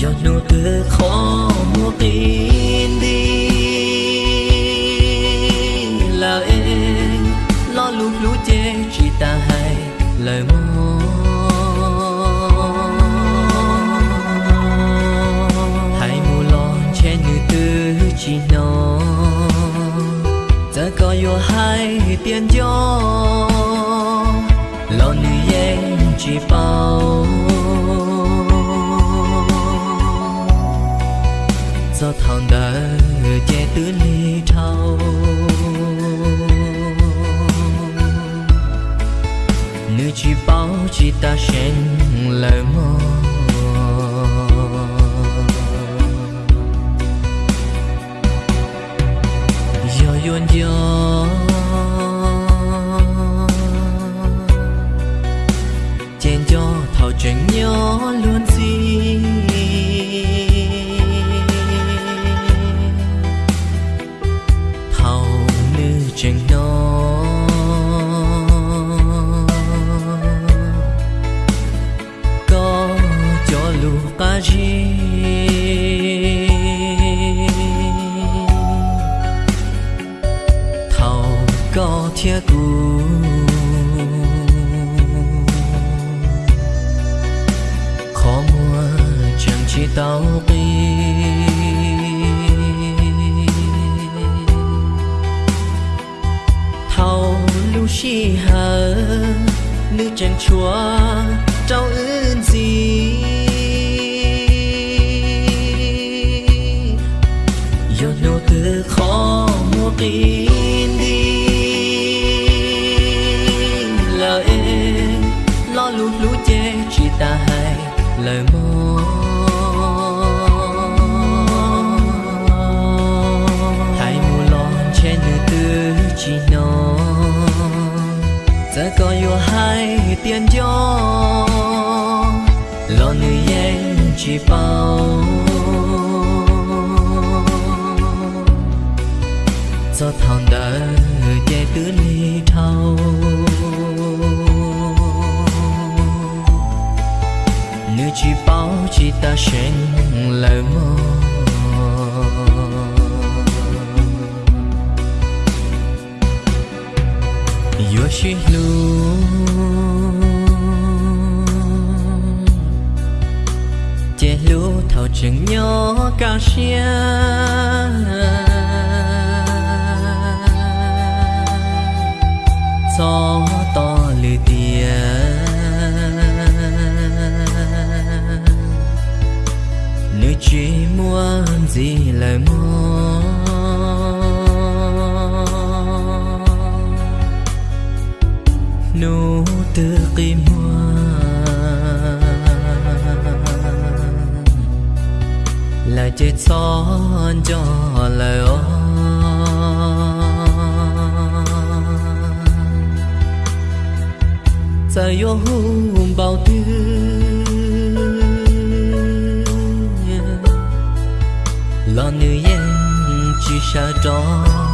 giọt nụ cười khó mua tin đi. Là em, lo lúc lũ chê chỉ ta hay lời mong. Hãy mù lon che nữ tư chỉ nó giờ có yêu hay tiền gió do thằng đỡ che tứ ly thâu nữ chỉ bao chỉ ta sen lời mơ chia tù. Khó mua chẳng chỉ tao đi thao lưu chi hờ nữ chẳng chúa, trao ơn gì? Yo nô tư khó mua tin lời mong hãy mù lon trên nữ tư chỉ nó giờ có yêu hay tiền cho. Lo nữ yên chỉ bao. Cho thằng ta sen lời mơ yo shi lu che lu thao chừng nhỏ ca xia gió gì lời mong nụ tư kim hoa là chết son cho lời ôi giờ yêu hùng bao tiêu 老女人举手中。